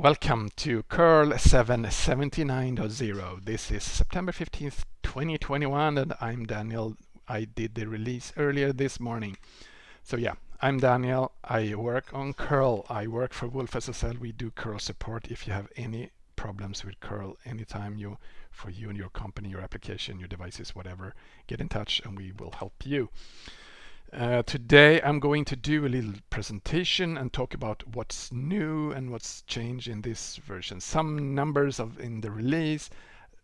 Welcome to curl 779.0. This is September 15th, 2021 and I'm Daniel. I did the release earlier this morning. So yeah, I'm Daniel. I work on curl. I work for wolfSSL. We do curl support if you have any problems with curl anytime you for you and your company, your application, your devices, whatever, get in touch and we will help you. Uh, today I'm going to do a little presentation and talk about what's new and what's changed in this version. Some numbers of in the release,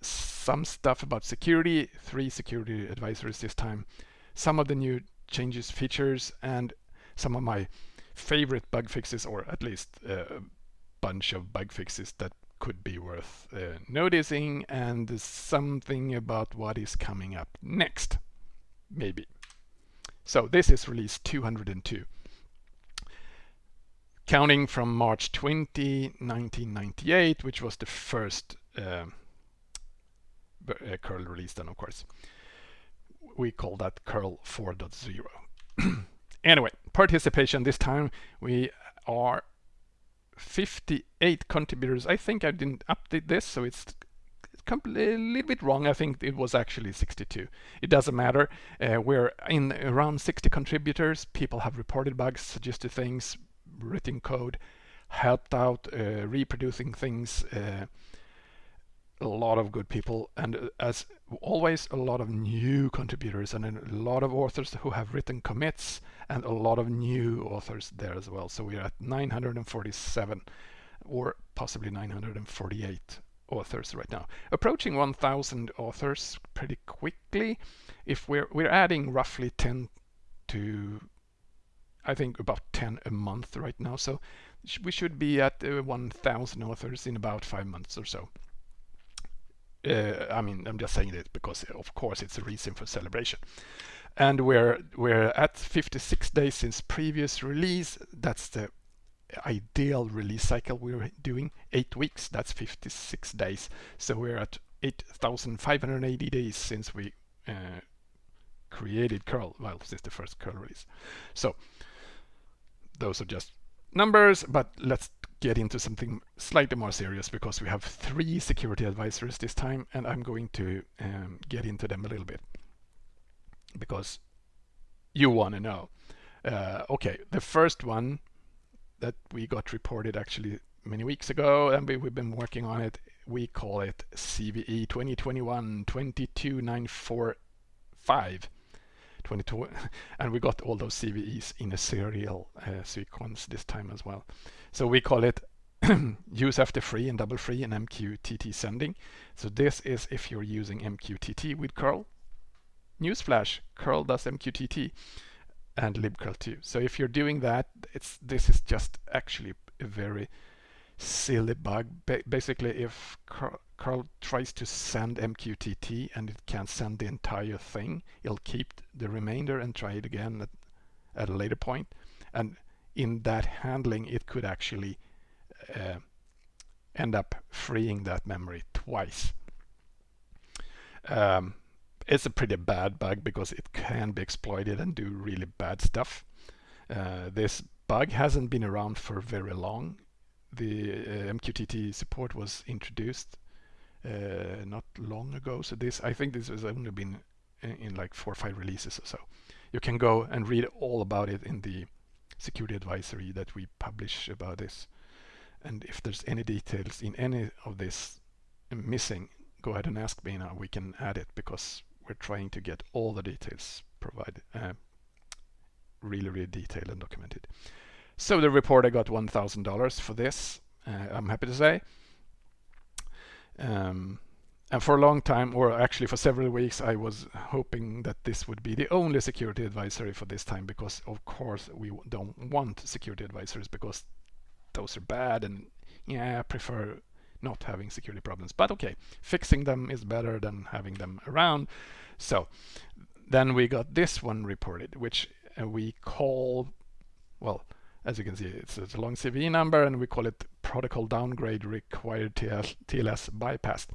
some stuff about security, three security advisories this time, some of the new changes, features, and some of my favorite bug fixes, or at least a bunch of bug fixes that could be worth uh, noticing, and something about what is coming up next, maybe. So this is release 202. Counting from March 20, 1998, which was the first uh, uh, curl release then, of course. We call that curl 4.0. anyway, participation this time we are 58 contributors. I think I didn't update this, so it's a little bit wrong. I think it was actually 62. It doesn't matter. Uh, we're in around 60 contributors. People have reported bugs, suggested things, written code, helped out, uh, reproducing things. Uh, a lot of good people and uh, as always a lot of new contributors and a lot of authors who have written commits and a lot of new authors there as well so we're at 947 or possibly 948 authors right now. Approaching 1,000 authors pretty quickly. If we're we're adding roughly 10 to, I think about 10 a month right now. So we should be at uh, 1,000 authors in about five months or so. Uh, I mean, I'm just saying it because of course it's a reason for celebration. And we're we're at 56 days since previous release. That's the ideal release cycle we're doing eight weeks that's 56 days. So we're at 8580 days since we uh, created curl well since the first curl release. So those are just numbers but let's get into something slightly more serious because we have three security advisors this time and I'm going to um, get into them a little bit because you want to know. Uh, okay the first one that we got reported actually many weeks ago and we, have been working on it. We call it CVE 2021 22945. 22 and we got all those CVEs in a serial uh, sequence this time as well. So we call it use after free and double free and MQTT sending. So this is if you're using MQTT with curl. Newsflash, curl does MQTT and libcurl too. So if you're doing that, it's this is just actually a very silly bug. Ba basically, if curl tries to send MQTT and it can't send the entire thing, it'll keep the remainder and try it again at, at a later point. And in that handling, it could actually uh, end up freeing that memory twice. Um, it's a pretty bad bug because it can be exploited and do really bad stuff. Uh, this bug hasn't been around for very long. The uh, MQTT support was introduced uh, not long ago. So this, I think this has only been in, in, like four or five releases or so. You can go and read all about it in the security advisory that we publish about this. And if there's any details in any of this missing, go ahead and ask me now. We can add it because we're trying to get all the details provided, uh, really, really detailed and documented. So the report, I got $1,000 for this, uh, I'm happy to say. Um, and for a long time, or actually for several weeks, I was hoping that this would be the only security advisory for this time, because of course we don't want security advisories because those are bad and yeah, I prefer not having security problems. But okay, fixing them is better than having them around. So then we got this one reported, which uh, we call, well, as you can see, it's, it's, a long CVE number and we call it protocol downgrade required TLS, TLS bypass.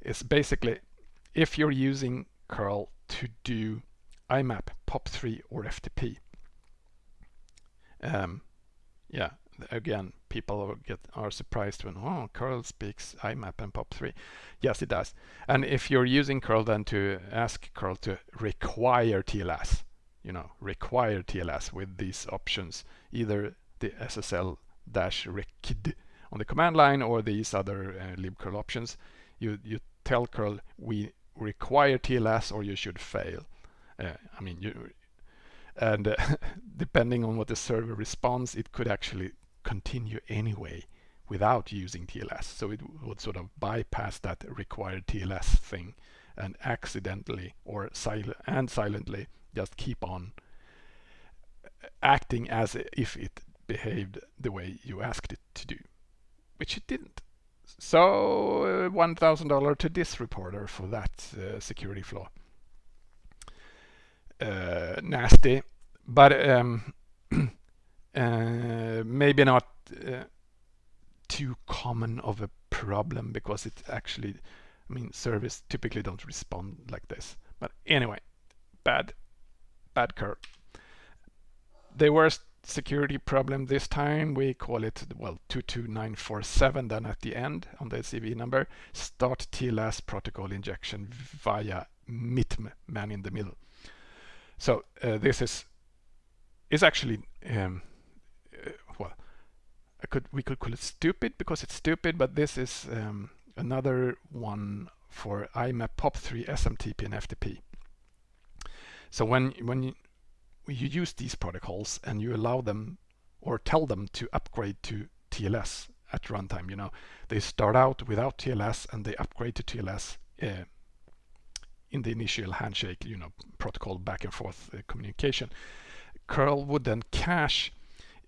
It's basically if you're using curl to do IMAP, POP3 or FTP. Um, yeah, again, people get are surprised when oh curl speaks IMAP and POP3. Yes, it does. And if you're using curl, then to ask curl to require TLS, you know, require TLS with these options, either the SSL dash on the command line or these other uh, libcurl options. You you tell curl we require TLS or you should fail. Uh, I mean, you and uh, depending on what the server responds, it could actually continue anyway without using TLS. So it would sort of bypass that required TLS thing and accidentally or sil and silently just keep on acting as if it behaved the way you asked it to do, which it didn't. So uh, $1,000 to this reporter for that uh, security flaw. Uh, nasty, but um, maybe not uh, too common of a problem because it actually, I mean, service typically don't respond like this. But anyway, bad, bad curl. The worst security problem this time, we call it, well, 22947 then at the end on the CV number, start TLS protocol injection via MITM, man in the middle. So uh, this is is actually um, uh, I could we could call it stupid because it's stupid, but this is um, another one for IMAP POP3 SMTP and FTP. So when when you, you use these protocols and you allow them or tell them to upgrade to TLS at runtime, you know, they start out without TLS and they upgrade to TLS uh, in the initial handshake, you know, protocol back and forth uh, communication. curl would then cache,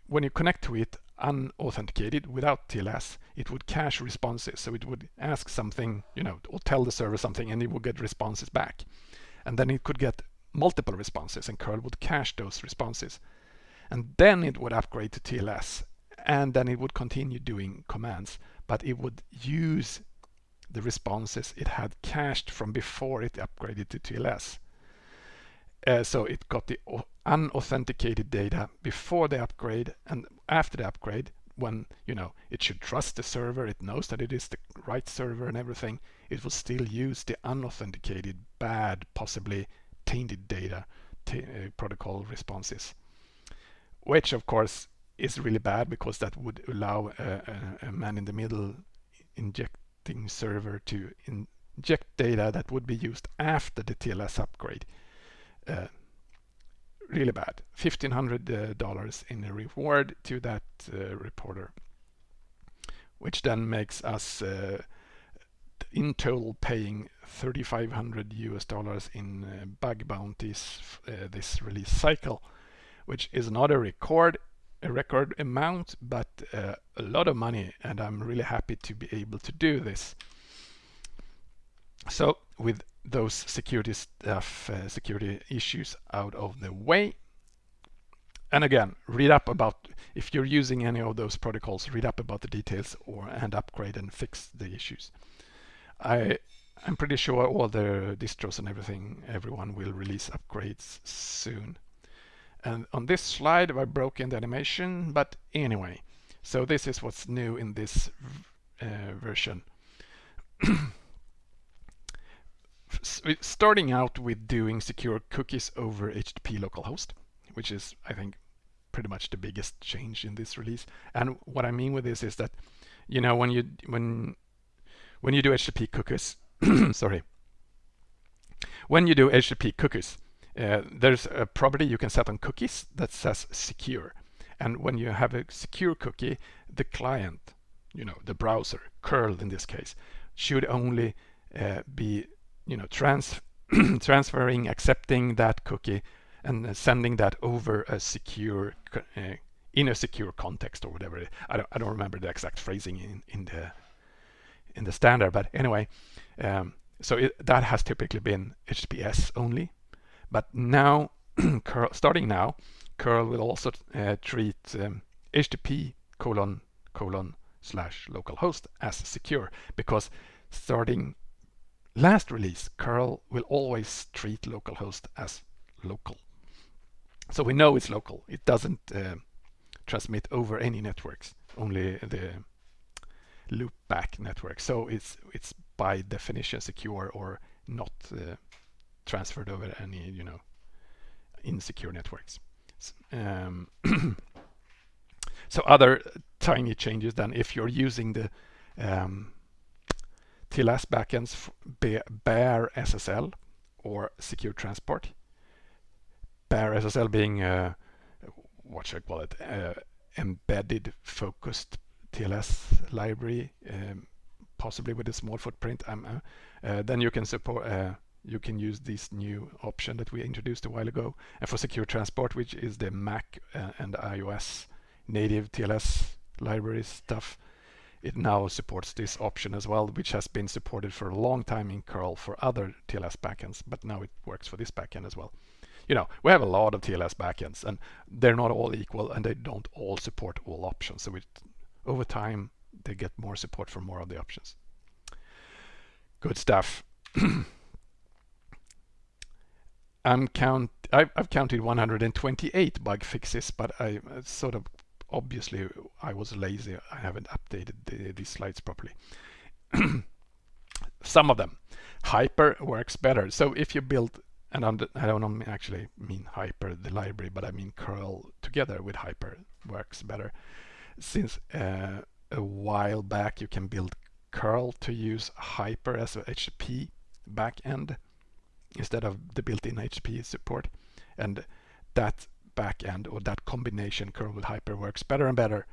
when you connect to it unauthenticated without TLS, it would cache responses. So it would ask something, you know, or tell the server something and it would get responses back. And then it could get multiple responses and curl would cache those responses. And then it would upgrade to TLS and then it would continue doing commands, but it would use the responses it had cached from before it upgraded to TLS. Uh, so it got the unauthenticated data before the upgrade and after the upgrade when you know it should trust the server it knows that it is the right server and everything it will still use the unauthenticated bad possibly tainted data uh, protocol responses which of course is really bad because that would allow a, a, a man in the middle injecting server to inject data that would be used after the TLS upgrade. Uh, really bad. $1,500 uh, in a reward to that uh, reporter, which then makes us uh, in total paying 3,500 US dollars in uh, bug bounties uh, this release cycle, which is not a record a record amount, but uh, a lot of money, and I'm really happy to be able to do this. So with those security stuff, uh, security issues out of the way, and again, read up about, if you're using any of those protocols, read up about the details or and upgrade and fix the issues. I, I'm pretty sure all the distros and everything, everyone will release upgrades soon. And on this slide, I broke in the animation, but anyway, so this is what's new in this uh, version. Starting out with doing secure cookies over HTTP localhost, which is, I think, pretty much the biggest change in this release. And what I mean with this is that, you know, when you when when you do HTTP cookies, sorry, when you do HTTP cookies, uh, there's a property you can set on cookies that says secure. And when you have a secure cookie, the client, you know, the browser, curl in this case, should only uh, be, you know, trans transferring, accepting that cookie and sending that over a secure, uh, in a secure context or whatever. I don't, I don't remember the exact phrasing in, in the in the standard, but anyway, um, so it, that has typically been HTTPS only but now, curl, starting now, curl will also uh, treat um, HTTP colon colon slash localhost as secure because starting last release, curl will always treat localhost as local. So we know it's local. It doesn't uh, transmit over any networks, only the loopback network. So it's it's by definition secure or not uh, transferred over any you know insecure networks. Um, so other tiny changes then if you're using the um, TLS backends BearSSL or secure transport. BearSSL being uh, what should I call it? Uh, embedded focused TLS library, um, possibly with a small footprint. Um, uh, then you can support uh, you can use this new option that we introduced a while ago. And for secure transport, which is the Mac uh, and iOS native TLS library stuff, it now supports this option as well, which has been supported for a long time in curl for other TLS backends, but now it works for this backend as well. You know, we have a lot of TLS backends and they're not all equal and they don't all support all options. So it, over time, they get more support for more of the options. Good stuff. I'm count I've, I've, counted 128 bug fixes, but I uh, sort of obviously I was lazy. I haven't updated the, these slides properly. Some of them. Hyper works better. So if you build, and I'm, I don't actually mean Hyper, the library, but I mean curl together with Hyper works better. Since uh, a while back you can build curl to use Hyper as a HTTP backend instead of the built-in HTTP support. And that backend or that combination curl with hyper works better and better.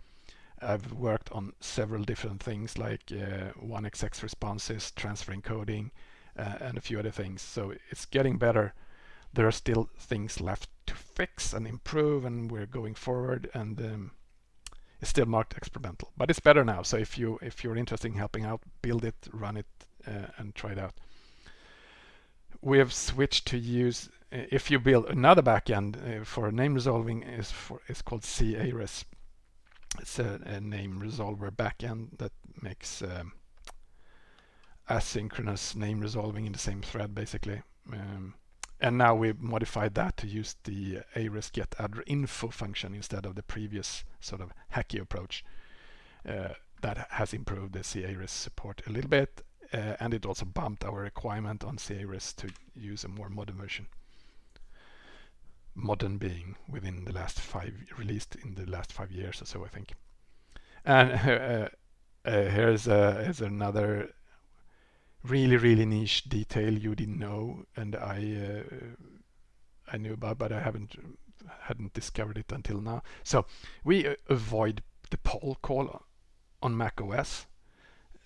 I've worked on several different things like uh, 1xx responses, transfer encoding, uh, and a few other things. So it's getting better. There are still things left to fix and improve, and we're going forward. And um, it's still marked experimental, but it's better now. So if you if you're interested in helping out, build it, run it, uh, and try it out we have switched to use if you build another backend uh, for name resolving is for it's called c-ares. It's a, a name resolver backend that makes um, asynchronous name resolving in the same thread basically. Um, and now we've modified that to use the ARES get info function instead of the previous sort of hacky approach. Uh, that has improved the c-ares support a little bit uh, and it also bumped our requirement on c-ares to use a more modern version. Modern being within the last five, released in the last five years or so, I think. And uh, uh, here's, here's another really, really niche detail you didn't know, and I I knew about, but I haven't hadn't discovered it until now. So we uh, avoid the poll call on Mac OS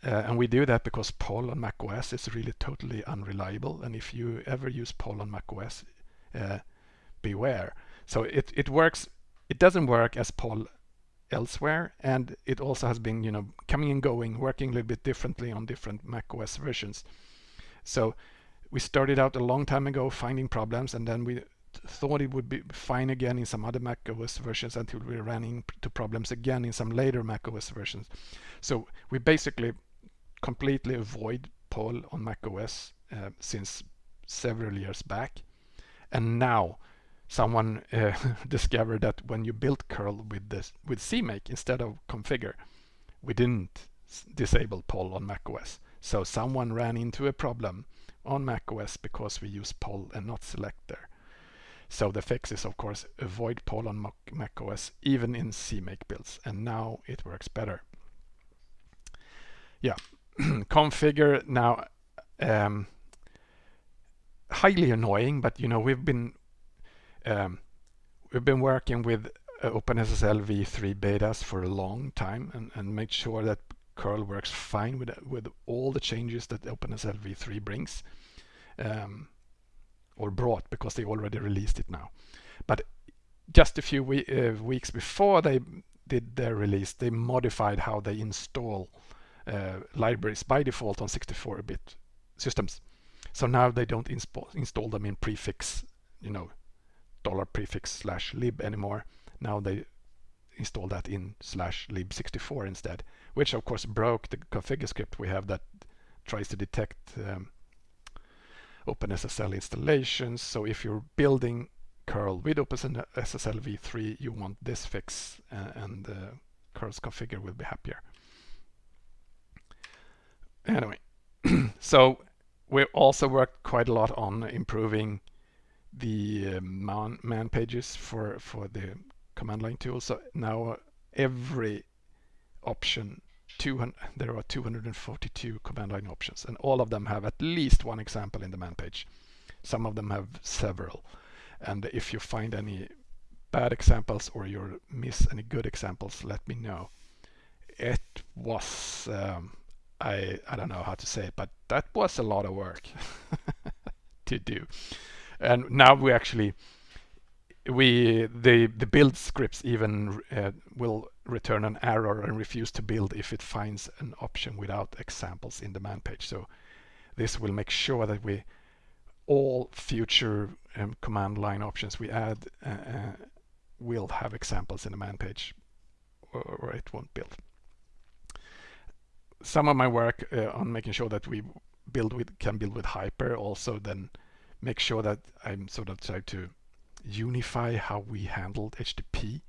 uh, and we do that because poll on macOS is really totally unreliable. And if you ever use poll on macOS, uh, beware. So it, it works, it doesn't work as poll elsewhere. And it also has been, you know, coming and going, working a little bit differently on different macOS versions. So we started out a long time ago finding problems and then we thought it would be fine again in some other macOS versions until we ran into problems again in some later macOS versions. So we basically completely avoid poll on macOS uh, since several years back. And now someone uh, discovered that when you build curl with this with CMake instead of configure, we didn't disable poll on macOS. So someone ran into a problem on macOS because we use poll and not selector. So the fix is of course avoid poll on macOS even in CMake builds and now it works better. Yeah, configure now um, highly annoying, but you know we've been um, we've been working with uh, OpenSSL v3 betas for a long time and, and sure that curl works fine with with all the changes that OpenSSL v3 brings um, or brought because they already released it now. But just a few we uh, weeks before they did their release, they modified how they install uh, libraries by default on 64-bit systems. So now they don't install them in prefix, you know, dollar prefix slash lib anymore. Now they install that in slash lib64 instead, which of course broke the configure script we have that tries to detect um, OpenSSL installations. So if you're building curl with OpenSSL v3 you want this fix uh, and the curls configure will be happier. Anyway, so we also worked quite a lot on improving the uh, man, man pages for, for the command line tool. So now every option 200, there are 242 command line options and all of them have at least one example in the man page. Some of them have several. And if you find any bad examples or you miss any good examples, let me know. It was, um, I, I don't know how to say it, but that was a lot of work to do. And now we actually, we the the build scripts even uh, will return an error and refuse to build if it finds an option without examples in the man page. So this will make sure that we all future um, command line options we add uh, uh, will have examples in the man page or, it won't build. Some of my work uh, on making sure that we build with can build with Hyper also then make sure that I'm sort of trying to unify how we handled HTTP,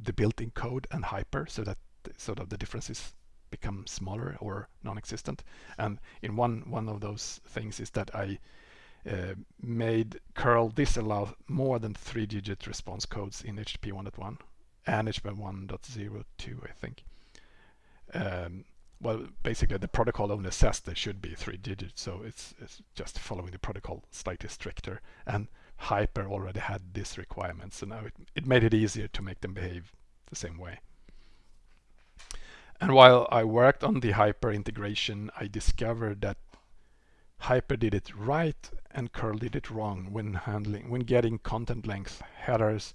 the built-in code and Hyper so that sort of the differences become smaller or non-existent. And in one one of those things is that I uh, made curl disallow more than three digit response codes in HTTP 1.1 and HTTP 1.02 I think. Um, well basically the protocol only says there should be three digits so it's, it's just following the protocol slightly stricter and Hyper already had this requirement so now it, it made it easier to make them behave the same way. And while I worked on the Hyper integration I discovered that Hyper did it right and curl did it wrong when handling when getting content length headers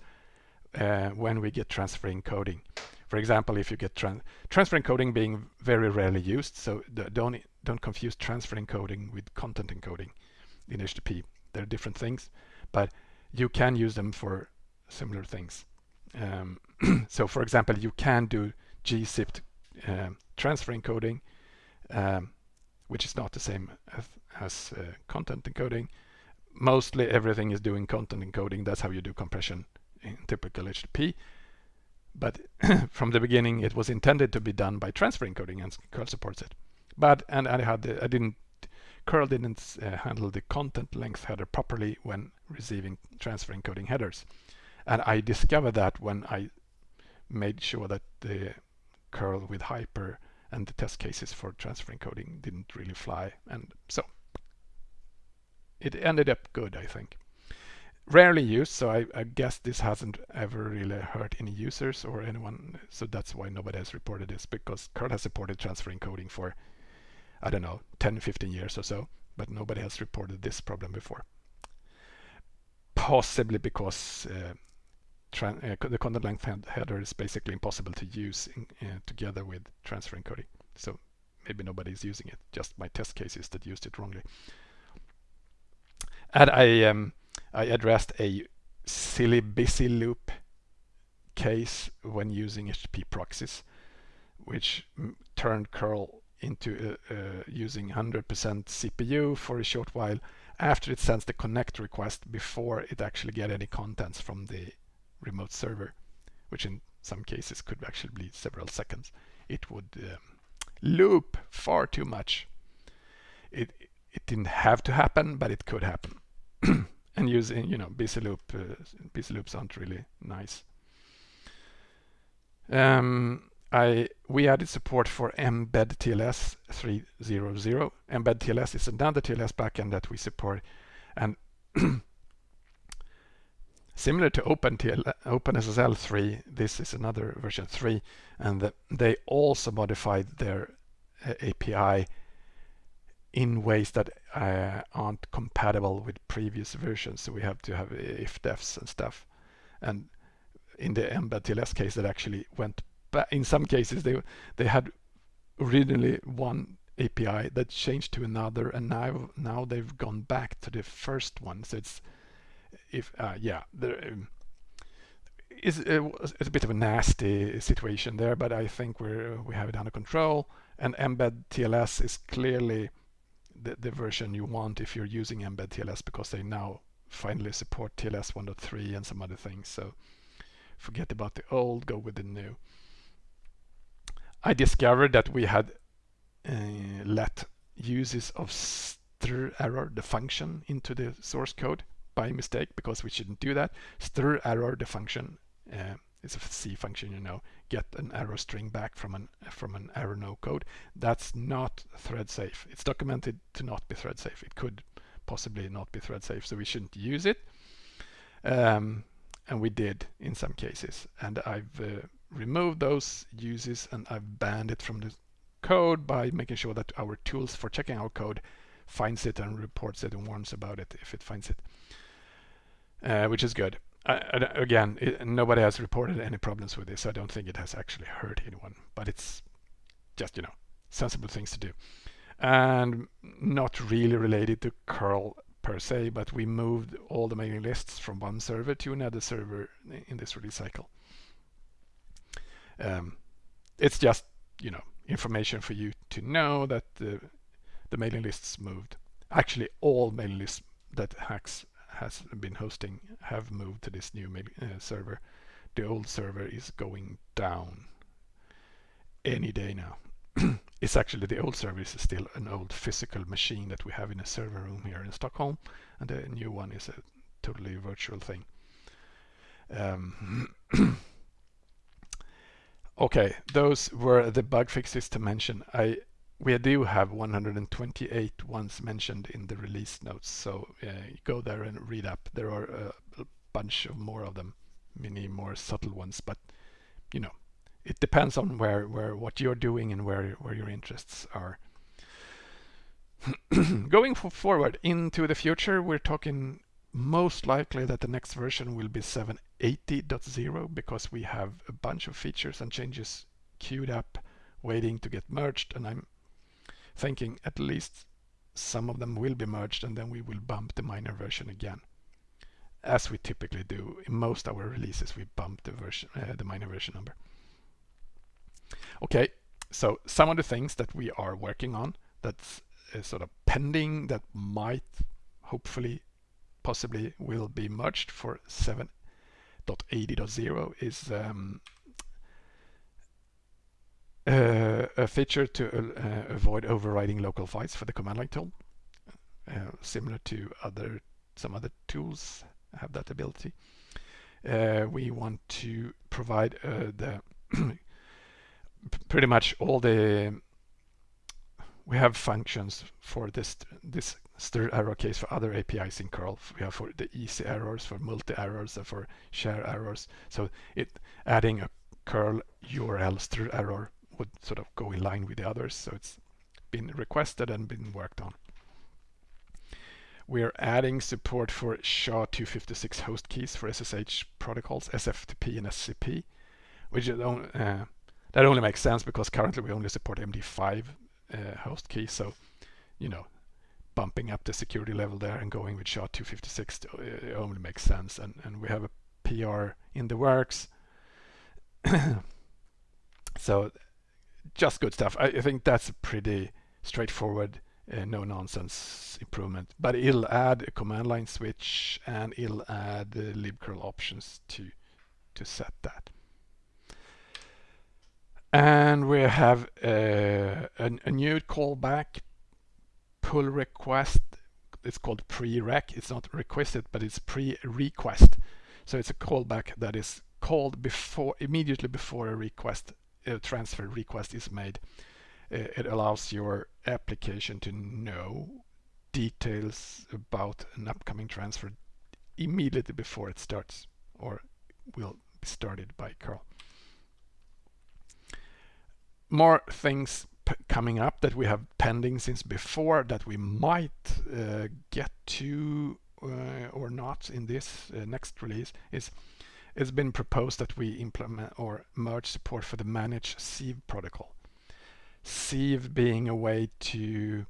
uh, when we get transfer encoding. For example, if you get tran transfer encoding being very rarely used, so don't don't confuse transfer encoding with content encoding in HTTP. They're different things, but you can use them for similar things. Um, so, for example, you can do gzipped uh, transfer encoding um, which is not the same as, as uh, content encoding. Mostly everything is doing content encoding. That's how you do compression in typical HTTP. But from the beginning, it was intended to be done by transfer encoding, and curl supports it. But and I had the, I didn't curl didn't uh, handle the content length header properly when receiving transfer encoding headers, and I discovered that when I made sure that the curl with hyper and the test cases for transfer encoding didn't really fly and so it ended up good I think rarely used so I, I, guess this hasn't ever really hurt any users or anyone so that's why nobody has reported this because curl has supported transfer encoding for I don't know 10 15 years or so but nobody has reported this problem before possibly because uh, uh, the content length header is basically impossible to use in, uh, together with transfer encoding. So maybe nobody is using it, just my test cases that used it wrongly. And I, um, I addressed a silly busy loop case when using HTTP proxies, which turned curl into uh, uh, using 100% CPU for a short while after it sends the connect request before it actually get any contents from the remote server, which in some cases could actually be several seconds, it would um, loop far too much. It, it didn't have to happen, but it could happen. and using, you know, busy loop, uh, busy loops aren't really nice. Um, I we added support for mbedTLS 300. mbedTLS is another TLS backend that we support, and Similar to OpenSSL 3, this is another version 3, and the, they also modified their uh, API in ways that uh, aren't compatible with previous versions. So we have to have if defs and stuff. And in the mbedTLS case, that actually went back. In some cases, they they had originally one API that changed to another, and now now they've gone back to the first one. So it's if uh, yeah, there um, is uh, it's a bit of a nasty situation there, but I think we're we have it under control. And mbedTLS is clearly the, the version you want if you're using mbedTLS because they now finally support TLS 1.3 and some other things. So forget about the old, go with the new. I discovered that we had uh, let uses of str error, the function, into the source code by mistake because we shouldn't do that. strerror, the function, uh, is a C function, you know, get an error string back from an from an error no code. That's not thread safe. It's documented to not be thread safe. It could possibly not be thread safe, so we shouldn't use it. Um, and we did in some cases. And I've uh, removed those uses and I've banned it from the code by making sure that our tools for checking our code finds it and reports it and warns about it if it finds it, uh, which is good. Again, it, nobody has reported any problems with this. I don't think it has actually hurt anyone, but it's just, you know, sensible things to do. And not really related to curl per se, but we moved all the mailing lists from one server to another server in this release cycle. Um, it's just, you know, information for you to know that the, the mailing lists moved. Actually, all mailing lists that Haxx has been hosting have moved to this new uh, server. The old server is going down any day now. it's actually the old server is still an old physical machine that we have in a server room here in Stockholm, and the new one is a totally virtual thing. Um, okay, those were the bug fixes to mention. I we do have 128 ones mentioned in the release notes, so uh, go there and read up. There are a, a bunch of more of them, many more subtle ones, but you know, it depends on where where what you're doing and where where your interests are. Going forward into the future, we're talking most likely that the next version will be 780.0 because we have a bunch of features and changes queued up waiting to get merged and I'm thinking at least some of them will be merged and then we will bump the minor version again. As we typically do in most our releases we bump the version uh, the minor version number. Okay, so some of the things that we are working on that's uh, sort of pending that might hopefully possibly will be merged for 7.80.0 is um, uh, a feature to uh, avoid overriding local files for the command line tool. Uh, similar to other some other tools have that ability. Uh, we want to provide uh, the pretty much all the we have functions for this this strerror case for other APIs in curl. We have for the easy errors, for multi errors, and for share errors. So it adding a curl URL strerror would sort of go in line with the others. So it's been requested and been worked on. We're adding support for SHA-256 host keys for SSH protocols, SFTP and SCP, which uh, that only makes sense because currently we only support MD5 uh, host key. So, you know, bumping up the security level there and going with SHA-256 uh, only makes sense. And, and we have a PR in the works. so just good stuff. I, I, think that's a pretty straightforward, uh, no nonsense improvement. But it'll add a command line switch and it'll add the libcurl options to to set that. And we have uh, a, a, new callback pull request. It's called pre-req. It's not requested, but it's pre-request. So it's a callback that is called before, immediately before a request, a transfer request is made. Uh, it allows your application to know details about an upcoming transfer immediately before it starts or will be started by curl more things coming up that we have pending since before that we might uh, get to uh, or not in this uh, next release is it's been proposed that we implement or merge support for the managed sieve protocol. Sieve being a way to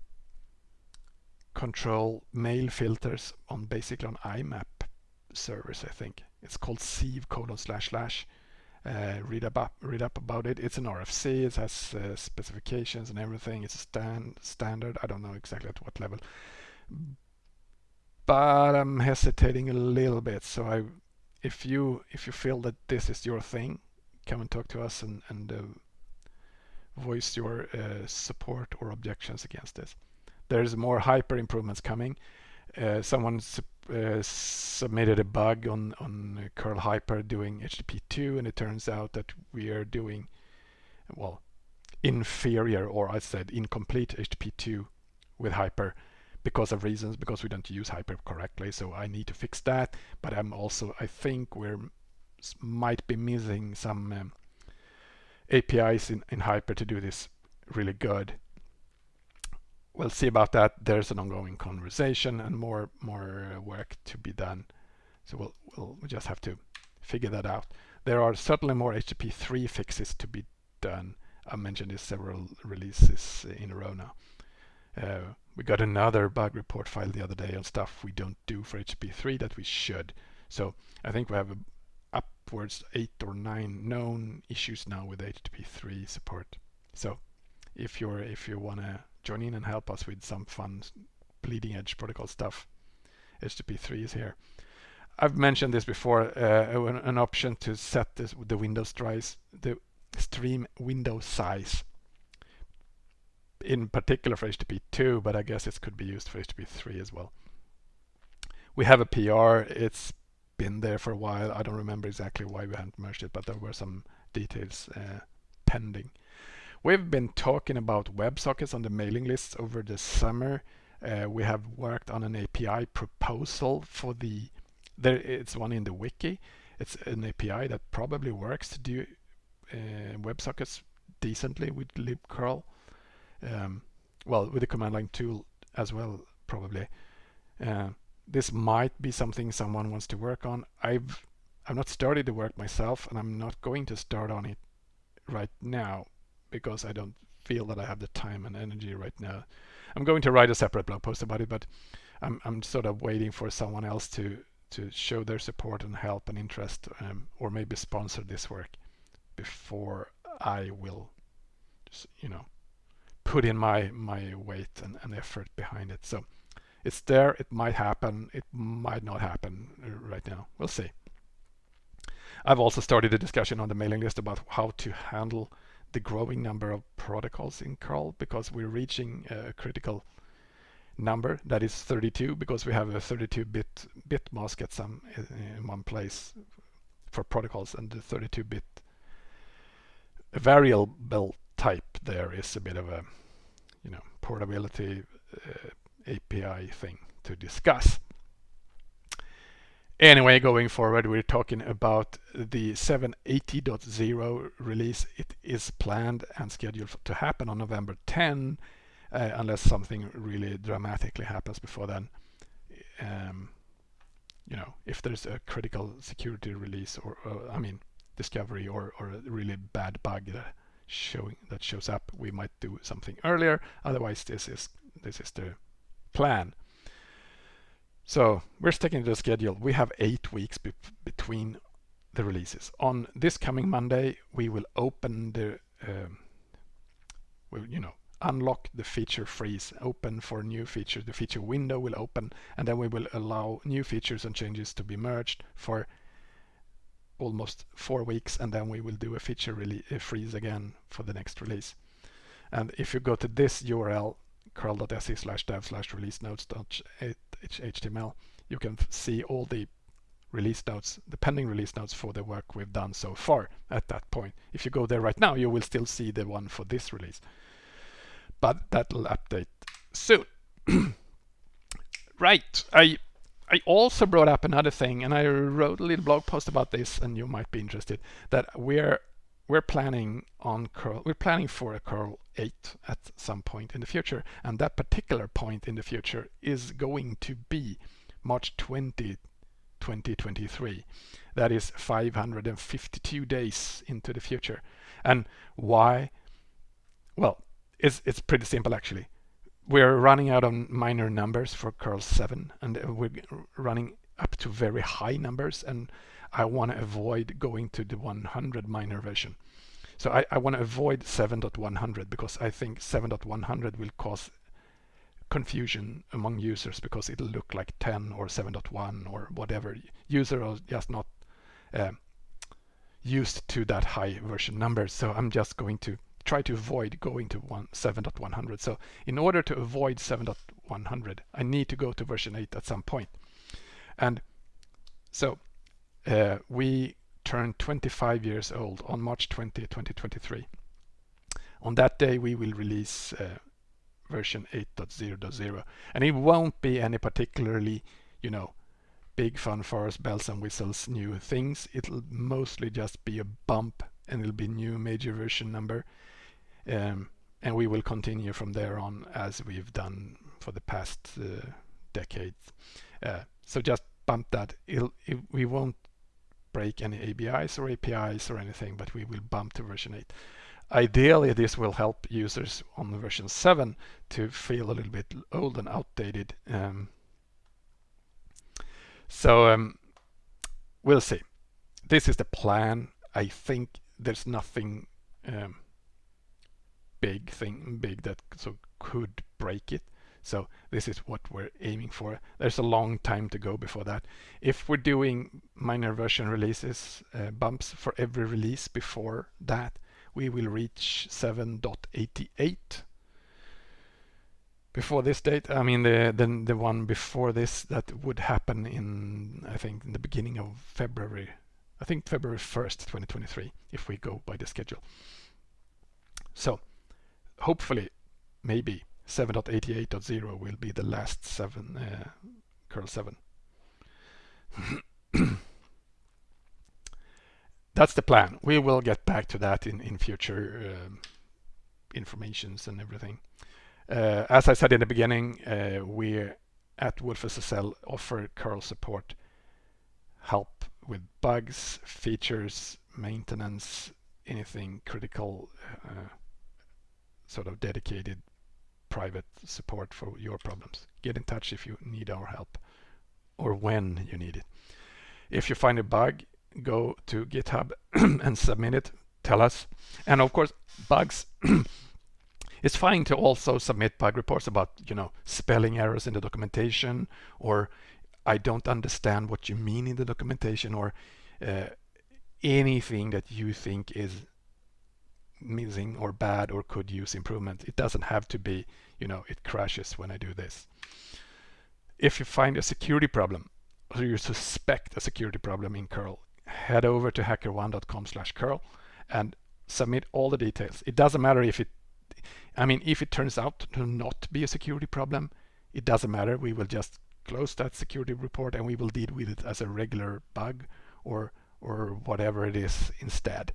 control mail filters on basically on IMAP servers, I think. It's called sieve colon slash slash uh, read up read up about it. It's an RFC. It has uh, specifications and everything. It's a stand standard. I don't know exactly at what level, but I'm hesitating a little bit. So I, if you if you feel that this is your thing, come and talk to us and and uh, voice your uh, support or objections against this. There's more hyper improvements coming. Uh, someone su uh, submitted a bug on on curl hyper doing HTTP2, and it turns out that we are doing well inferior or I said incomplete HTTP2 with hyper because of reasons because we don't use hyper correctly so I need to fix that. But I'm also I think we're might be missing some um, APIs in, in hyper to do this really good. We'll see about that. There's an ongoing conversation and more more uh, work to be done. So we'll, we'll, we'll just have to figure that out. There are certainly more HTTP3 fixes to be done. I mentioned this several releases in a row now. Uh, we got another bug report file the other day on stuff we don't do for HTTP3 that we should. So I think we have upwards eight or nine known issues now with HTTP3 support. So if you're if you want to join in and help us with some fun bleeding edge protocol stuff, HTTP3 is here. I've mentioned this before, uh, an, option to set this the window size, the stream window size in particular for HTTP2, but I guess it could be used for HTTP3 as well. We have a PR. It's been there for a while. I don't remember exactly why we hadn't merged it, but there were some details uh, pending. We've been talking about WebSockets on the mailing lists over the summer. Uh, we have worked on an API proposal for the, there it's one in the wiki. It's an API that probably works to do uh, WebSockets decently with libcurl um, well, with the command line tool as well, probably. Uh, this might be something someone wants to work on. I've I've not started the work myself, and I'm not going to start on it right now because I don't feel that I have the time and energy right now. I'm going to write a separate blog post about it, but I'm I'm sort of waiting for someone else to to show their support and help and interest, um, or maybe sponsor this work before I will, you know, put in my my weight and, and effort behind it. So it's there. It might happen. It might not happen uh, right now. We'll see. I've also started a discussion on the mailing list about how to handle the growing number of protocols in curl because we're reaching a critical number that is 32 because we have a 32 bit bit mask at some uh, in one place for protocols and the 32 bit variable type there is a bit of a you know portability uh, API thing to discuss. Anyway, going forward, we're talking about the 780.0 release. It is planned and scheduled to happen on November 10, uh, unless something really dramatically happens before then. Um, you know, if there's a critical security release or, or I mean, discovery or, or a really bad bug that showing that shows up we might do something earlier. Otherwise this is this is the plan. So we're sticking to the schedule. We have eight weeks be between the releases. On this coming Monday we will open the um, we, you know unlock the feature freeze open for new features the feature window will open and then we will allow new features and changes to be merged for almost four weeks and then we will do a feature really freeze again for the next release. And if you go to this URL, curl.se slash dev slash release notes html, you can see all the release notes, the pending release notes for the work we've done so far at that point. If you go there right now, you will still see the one for this release. But that'll update soon. right, I I also brought up another thing, and I wrote a little blog post about this, and you might be interested. That we're we're planning on curl. We're planning for a curl 8 at some point in the future, and that particular point in the future is going to be March 20, 2023. That is 552 days into the future. And why? Well, it's it's pretty simple actually we're running out of minor numbers for curl 7 and we're running up to very high numbers and I want to avoid going to the 100 minor version. So I, I want to avoid 7.100 because I think 7.100 will cause confusion among users because it'll look like 10 or 7.1 or whatever. Users are just not uh, used to that high version number. So I'm just going to try to avoid going to 7.100. So in order to avoid 7.100, I need to go to version 8 at some point. And so uh, we turned 25 years old on March 20, 2023. On that day, we will release uh, version 8.0.0 and it won't be any particularly, you know, big fanfares, bells and whistles, new things. It'll mostly just be a bump and it'll be new major version number. Um, and we will continue from there on as we've done for the past uh, decades. Uh, so just bump that. It, we won't break any ABIs or APIs or anything, but we will bump to version 8. Ideally, this will help users on version 7 to feel a little bit old and outdated. Um, so um, we'll see. This is the plan. I think there's nothing um, big thing big that so could break it. So this is what we're aiming for. There's a long time to go before that. If we're doing minor version releases, uh, bumps for every release before that, we will reach 7.88 before this date. I mean the, the the one before this that would happen in I think in the beginning of February. I think February 1st, 2023, if we go by the schedule. So hopefully, maybe 7.88.0 will be the last seven uh, curl 7. That's the plan. We will get back to that in, in future um, informations and everything. Uh, as I said in the beginning, uh, we at wolfSSL offer curl support, help with bugs, features, maintenance, anything critical, uh, sort of dedicated private support for your problems. Get in touch if you need our help or when you need it. If you find a bug, go to GitHub and submit it. Tell us. And of course, bugs it's fine to also submit bug reports about, you know, spelling errors in the documentation or I don't understand what you mean in the documentation or uh, anything that you think is missing or bad or could use improvement. It doesn't have to be, you know, it crashes when I do this. If you find a security problem or you suspect a security problem in curl, head over to hackerone.com slash curl and submit all the details. It doesn't matter if it I mean, if it turns out to not be a security problem, it doesn't matter. We will just close that security report and we will deal with it as a regular bug or or whatever it is instead.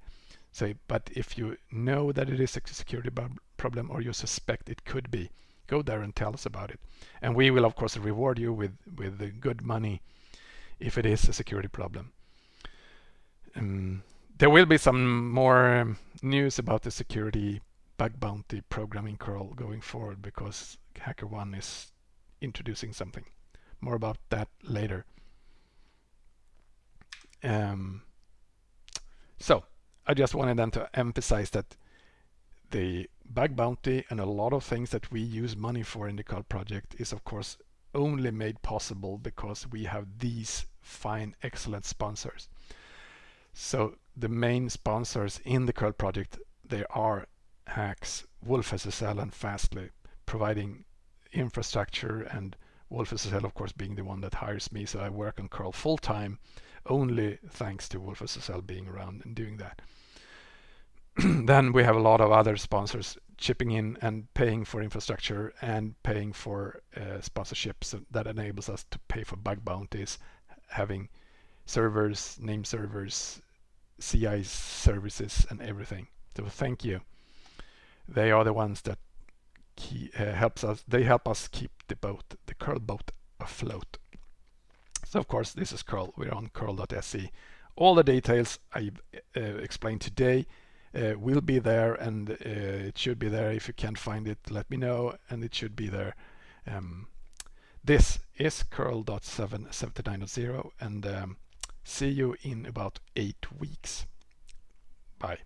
So, but if you know that it is a security problem or you suspect it could be, go there and tell us about it. And we will of course reward you with with good money if it is a security problem. Um, there will be some more um, news about the security bug bounty programming curl going forward because HackerOne is introducing something. More about that later. Um, so I just wanted then to emphasize that the bug bounty and a lot of things that we use money for in the curl project is of course only made possible because we have these fine excellent sponsors. So the main sponsors in the curl project they are Haxx wolfSSL and Fastly, providing infrastructure and wolfSSL of course being the one that hires me so I work on curl full time only thanks to wolfSSL being around and doing that. then we have a lot of other sponsors chipping in and paying for infrastructure and paying for uh, sponsorships that enables us to pay for bug bounties, having servers, name servers, CI services and everything. So thank you they are the ones that key, uh, helps us. They help us keep the boat, the curl boat, afloat. So of course, this is curl. We're on curl.se. All the details I uh, explained today uh, will be there, and it should be there. If you can't find it, let me know, and it should be there. Um, this is curl.779.0, and um, see you in about eight weeks. Bye.